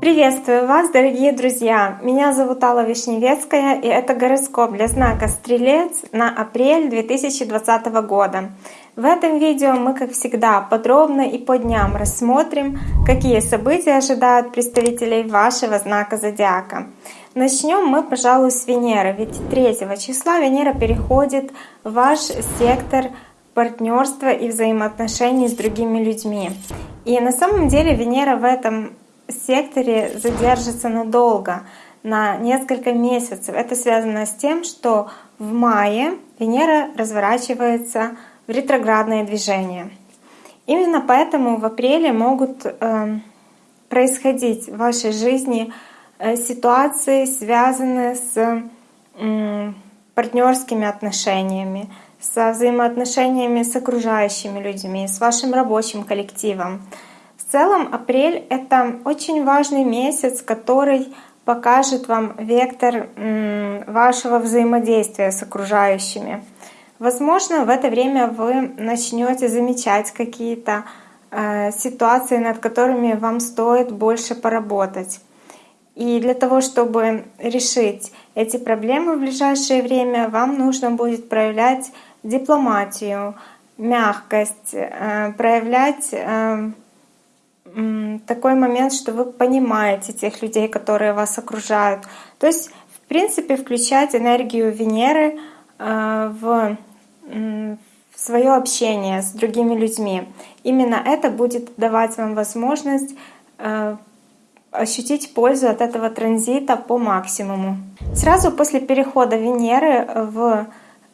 Приветствую вас, дорогие друзья! Меня зовут Алла Вишневецкая, и это гороскоп для знака Стрелец на апрель 2020 года. В этом видео мы, как всегда, подробно и по дням рассмотрим, какие события ожидают представителей вашего знака Зодиака. Начнем мы, пожалуй, с Венеры, ведь 3 числа Венера переходит в ваш сектор партнерства и взаимоотношений с другими людьми. И на самом деле Венера в этом секторе задержится надолго, на несколько месяцев. Это связано с тем, что в мае Венера разворачивается в ретроградное движение. Именно поэтому в апреле могут э, происходить в вашей жизни э, ситуации, связанные с э, партнерскими отношениями, со взаимоотношениями с окружающими людьми, с вашим рабочим коллективом. В целом апрель — это очень важный месяц, который покажет вам вектор вашего взаимодействия с окружающими. Возможно, в это время вы начнете замечать какие-то э, ситуации, над которыми вам стоит больше поработать. И для того, чтобы решить эти проблемы в ближайшее время, вам нужно будет проявлять дипломатию, мягкость, э, проявлять э, такой момент, что вы понимаете тех людей, которые вас окружают. То есть, в принципе, включать энергию Венеры э, в свое общение с другими людьми. Именно это будет давать вам возможность ощутить пользу от этого транзита по максимуму. Сразу после перехода Венеры в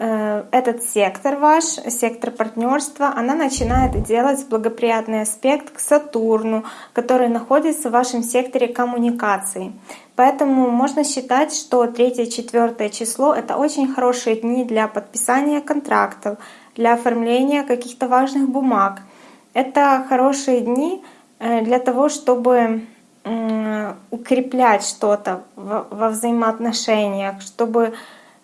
Э, этот сектор ваш, сектор партнерства, она начинает делать благоприятный аспект к Сатурну, который находится в вашем секторе коммуникаций. Поэтому можно считать, что 3-4 число — это очень хорошие дни для подписания контрактов, для оформления каких-то важных бумаг. Это хорошие дни э, для того, чтобы укреплять что-то во взаимоотношениях, чтобы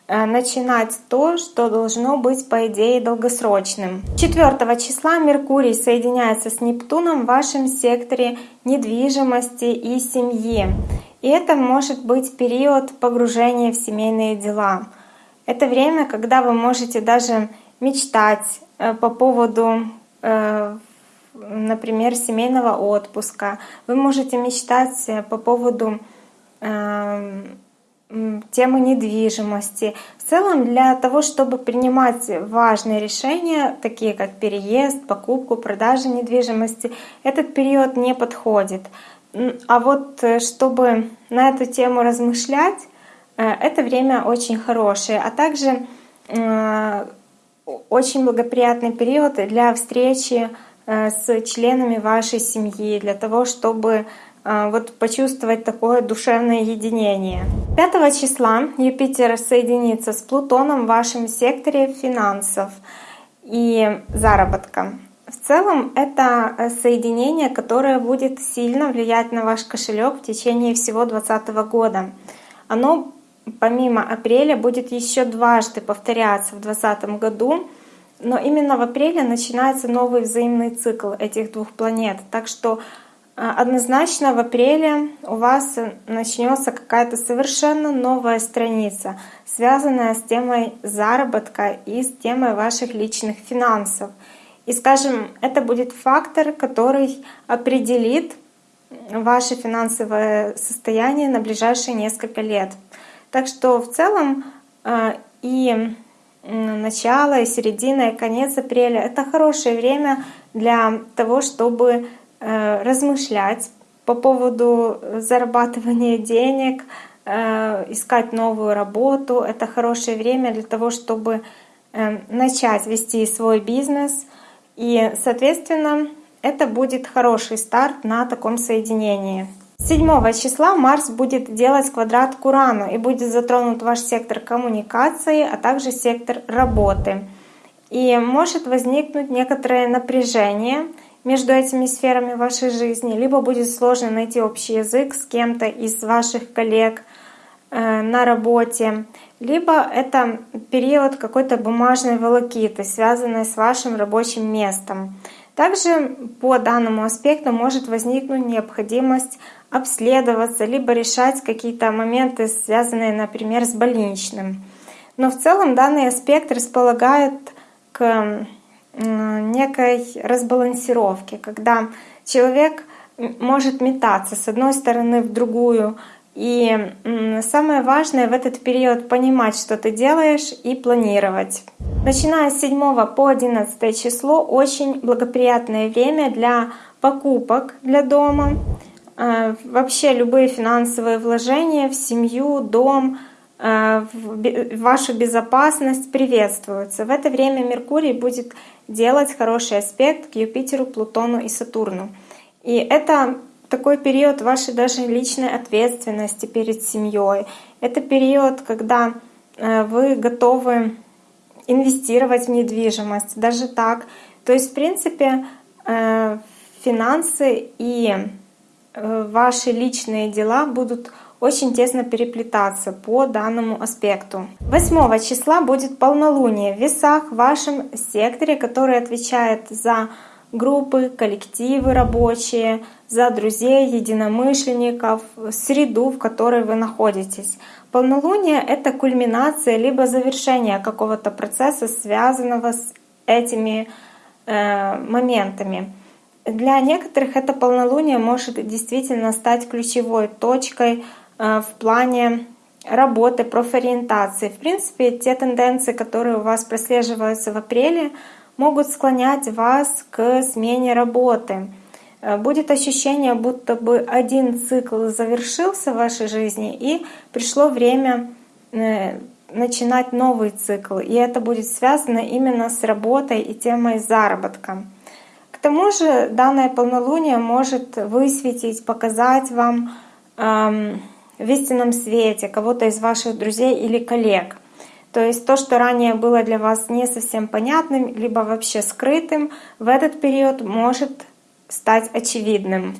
Э, начинать то, что должно быть, по идее, долгосрочным. 4 числа Меркурий соединяется с Нептуном в вашем секторе недвижимости и семьи. И это может быть период погружения в семейные дела. Это время, когда вы можете даже мечтать э, по поводу, э, например, семейного отпуска. Вы можете мечтать по поводу темы недвижимости. В целом для того, чтобы принимать важные решения, такие как переезд, покупку, продажу недвижимости, этот период не подходит. А вот э, чтобы на эту тему размышлять, э, это время очень хорошее, а также э, очень благоприятный период для встречи с членами вашей семьи, для того, чтобы а, вот почувствовать такое душевное единение. 5 числа Юпитер соединится с Плутоном в вашем секторе финансов и заработка. В целом это э, соединение, которое будет сильно влиять на ваш кошелек в течение всего 2020 года. Оно помимо апреля будет еще дважды повторяться в 2020 году, но именно в апреле начинается новый взаимный цикл этих двух планет. Так что а, однозначно в апреле у вас начнется какая-то совершенно новая страница, связанная с темой заработка и с темой ваших личных финансов. И скажем, это будет фактор, который определит ваше финансовое состояние на ближайшие несколько лет. Так что в целом а, и начало, и середина, и конец апреля — это хорошее время для того, чтобы Э, размышлять по поводу зарабатывания денег, э, искать новую работу. Это хорошее время для того, чтобы э, начать вести свой бизнес. И, соответственно, это будет хороший старт на таком соединении. 7 числа Марс будет делать квадрат к Урану и будет затронут ваш сектор коммуникации, а также сектор работы. И может возникнуть некоторое напряжение — между этими сферами вашей жизни, либо будет сложно найти общий язык с кем-то из ваших коллег э, на работе, либо это период какой-то бумажной волокиты, связанной с вашим рабочим местом. Также по данному аспекту может возникнуть необходимость обследоваться, либо решать какие-то моменты, связанные, например, с больничным. Но в целом данный аспект располагает к некой разбалансировке, когда человек может метаться с одной стороны в другую. И самое важное в этот период понимать, что ты делаешь, и планировать. Начиная с 7 по 11 число очень благоприятное время для покупок для дома. А, вообще любые финансовые вложения в семью, дом, а, в вашу безопасность приветствуются. В это время Меркурий будет делать хороший аспект к Юпитеру, Плутону и Сатурну. И это такой период вашей даже личной ответственности перед семьей. Это период, когда э, вы готовы инвестировать в недвижимость, даже так. То есть, в принципе, э, финансы и э, ваши личные дела будут очень тесно переплетаться по данному аспекту. 8 числа будет полнолуние в весах в вашем секторе, который отвечает за группы, коллективы рабочие, за друзей, единомышленников, среду, в которой вы находитесь. Полнолуние — это кульминация либо завершение какого-то процесса, связанного с этими э, моментами. Для некоторых это полнолуние может действительно стать ключевой точкой Э, в плане работы, профориентации. В принципе, те тенденции, которые у вас прослеживаются в апреле, могут склонять вас к смене работы. Э, будет ощущение, будто бы один цикл завершился в вашей жизни, и пришло время э, начинать новый цикл. И это будет связано именно с работой и темой заработка. Тому же данное полнолуние может высветить, показать вам эм, в истинном свете кого-то из ваших друзей или коллег. То есть то, что ранее было для вас не совсем понятным, либо вообще скрытым, в этот период может стать очевидным.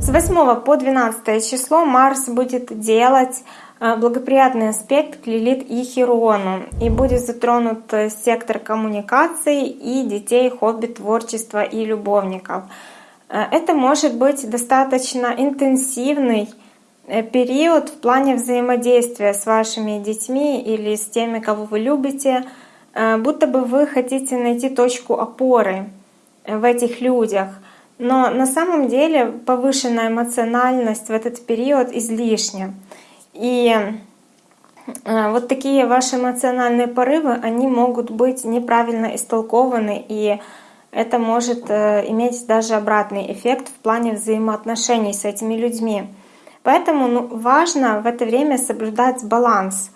С 8 по 12 число Марс будет делать благоприятный аспект к Лилит и Херону, и будет затронут э, сектор коммуникаций и детей, хобби, творчества и любовников. Э, это может быть достаточно интенсивный Э, период в плане взаимодействия с вашими детьми или с теми, кого вы любите, будто бы вы хотите найти точку опоры в этих людях. Но на самом деле повышенная эмоциональность в этот период излишня. И э, вот такие ваши эмоциональные порывы, они могут быть неправильно истолкованы, и это может иметь даже обратный эффект в плане взаимоотношений с этими людьми. Поэтому ну, важно в это время соблюдать баланс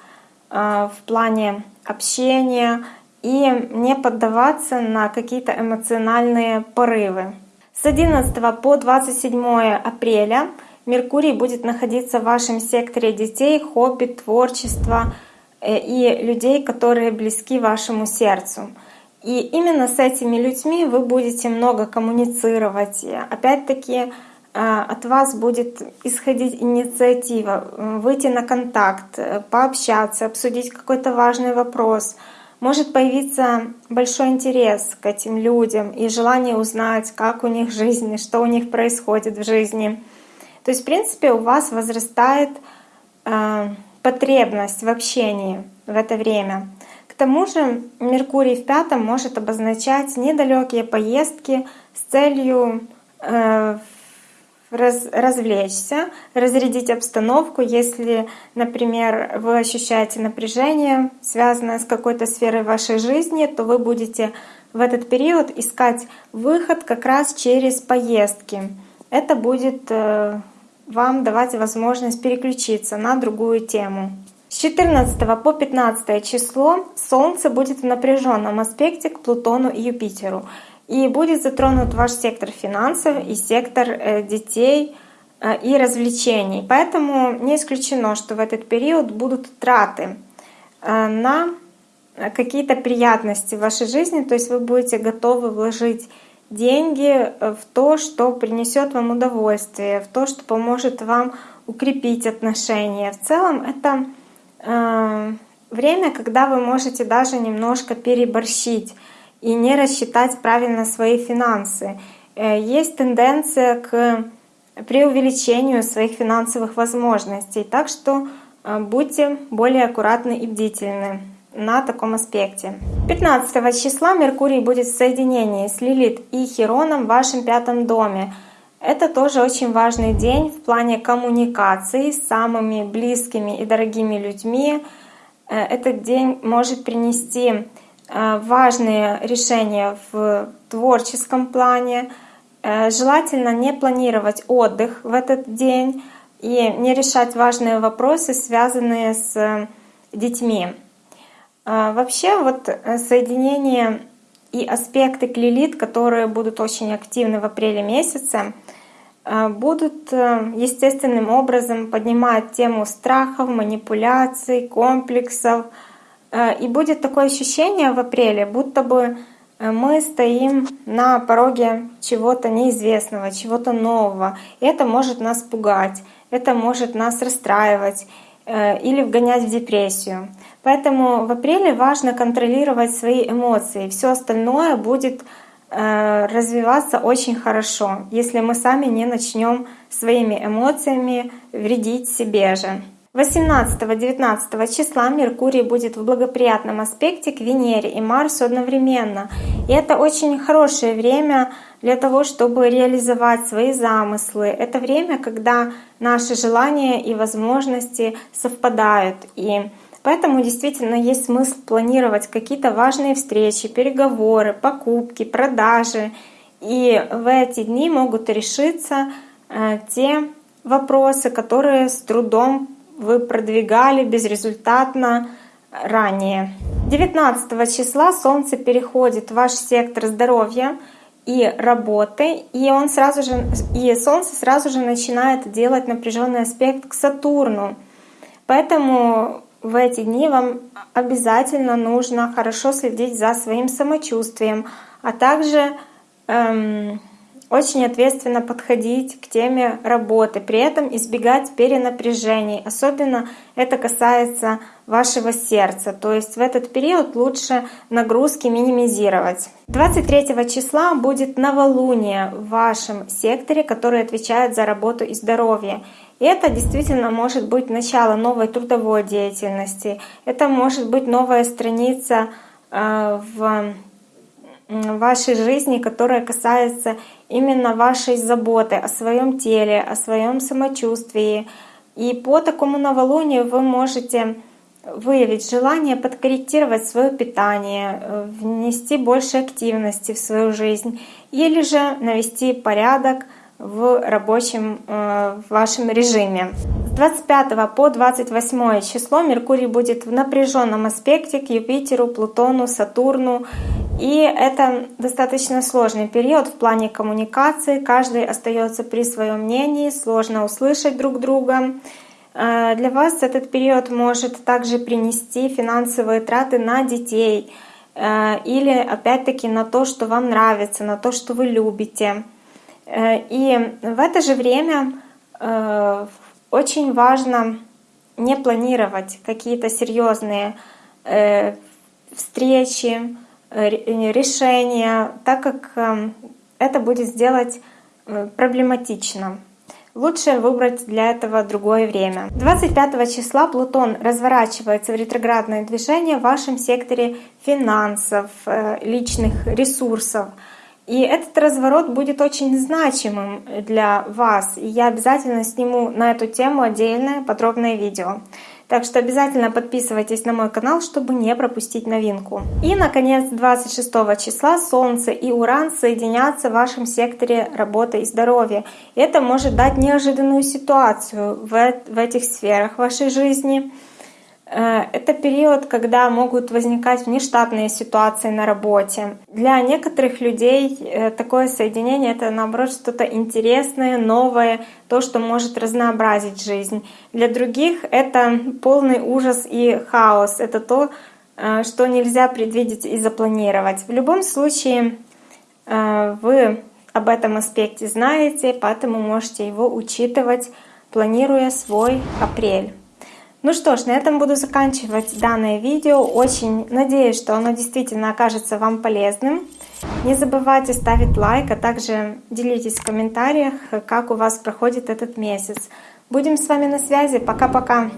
э, в плане общения и не поддаваться на какие-то эмоциональные порывы. С 11 по 27 апреля Меркурий будет находиться в вашем секторе детей, хобби, творчества э, и людей, которые близки вашему сердцу. И именно с этими людьми вы будете много коммуницировать. Опять-таки, а, от вас будет исходить инициатива, выйти на контакт, э, пообщаться, обсудить какой-то важный вопрос. Может появиться большой интерес к этим людям и желание узнать, как у них жизнь, что у них происходит в жизни. То есть, в принципе, у вас возрастает э, потребность в общении в это время. К тому же Меркурий в пятом может обозначать недалекие поездки с целью э, раз, развлечься, разрядить обстановку. Если, например, вы ощущаете напряжение, связанное с какой-то сферой вашей жизни, то вы будете в этот период искать выход как раз через поездки. Это будет э, вам давать возможность переключиться на другую тему. С 14 по 15 число Солнце будет в напряженном аспекте к Плутону и Юпитеру. И будет затронут ваш сектор финансов и сектор э, детей э, и развлечений. Поэтому не исключено, что в этот период будут траты э, на какие-то приятности в вашей жизни, то есть вы будете готовы вложить деньги в то, что принесет вам удовольствие, в то, что поможет вам укрепить отношения. В целом это время, когда вы можете даже немножко переборщить и не рассчитать правильно свои финансы. Э, есть тенденция к преувеличению своих финансовых возможностей, так что э, будьте более аккуратны и бдительны на таком аспекте. 15 числа Меркурий будет в соединении с Лилит и Хероном в вашем пятом доме. Это тоже очень важный день в плане коммуникации с самыми близкими и дорогими людьми. Э, этот день может принести э, важные решения в творческом плане. Э, желательно не планировать отдых в этот день и не решать важные вопросы, связанные с детьми. Вообще вот соединение и аспекты к Лилит, которые будут очень активны в апреле месяце, Э, будут э, естественным образом поднимать тему страхов, манипуляций, комплексов. Э, и будет такое ощущение в апреле, будто бы мы стоим на пороге чего-то неизвестного, чего-то нового. Это может нас пугать, это может нас расстраивать или вгонять в депрессию. Поэтому в апреле важно контролировать свои эмоции. Все остальное будет Э, развиваться очень хорошо, если мы сами не начнем своими эмоциями вредить себе же. 18-19 числа Меркурий будет в благоприятном аспекте к Венере и Марсу одновременно. И это очень хорошее время для того, чтобы реализовать свои замыслы. Это время, когда наши желания и возможности совпадают. И Поэтому действительно есть смысл планировать какие-то важные встречи, переговоры, покупки, продажи. И в эти дни могут решиться э, те вопросы, которые с трудом вы продвигали безрезультатно ранее. 19 числа Солнце переходит в ваш сектор здоровья и работы, и он сразу же, и Солнце сразу же начинает делать напряженный аспект к Сатурну. Поэтому в эти дни вам обязательно нужно хорошо следить за своим самочувствием, а также эм, очень ответственно подходить к теме работы, при этом избегать перенапряжений. Особенно это касается вашего сердца, то есть в этот период лучше нагрузки минимизировать. 23 числа будет новолуние в вашем секторе, который отвечает за работу и здоровье. И это действительно может быть начало новой трудовой деятельности, это может быть новая страница э, в вашей жизни, которая касается именно вашей заботы о своем теле, о своем самочувствии. И по такому новолунию вы можете выявить желание подкорректировать свое питание, э, внести больше активности в свою жизнь или же навести порядок в рабочем э, в вашем режиме. С 25 по 28 число Меркурий будет в напряженном аспекте к Юпитеру, Плутону, Сатурну. И это достаточно сложный период в плане коммуникации. Каждый остается при своем мнении, сложно услышать друг друга. Э, для вас этот период может также принести финансовые траты на детей э, или опять-таки на то, что вам нравится, на то, что вы любите. Э, и в это же время очень важно не планировать какие-то серьезные встречи, решения, так как это будет сделать проблематично. Лучше выбрать для этого другое время. 25 числа Плутон разворачивается в ретроградное движение в вашем секторе финансов, личных ресурсов. И этот разворот будет очень значимым для вас. И я обязательно сниму на эту тему отдельное подробное видео. Так что обязательно подписывайтесь на мой канал, чтобы не пропустить новинку. И, наконец, 26 числа Солнце и Уран соединятся в вашем секторе работы и здоровья. Это может дать неожиданную ситуацию в, в этих сферах вашей жизни. Э, это период, когда могут возникать внештатные ситуации на работе. Для некоторых людей э, такое соединение — это, наоборот, что-то интересное, новое, то, что может разнообразить жизнь. Для других это полный ужас и хаос. Это то, э, что нельзя предвидеть и запланировать. В любом случае, вы об этом аспекте знаете, поэтому можете его учитывать, планируя свой апрель. Ну что ж, на этом буду заканчивать данное видео. Очень надеюсь, что оно действительно окажется вам полезным. Не забывайте ставить лайк, а также делитесь в комментариях, как у вас проходит этот месяц. Будем с вами на связи. Пока-пока!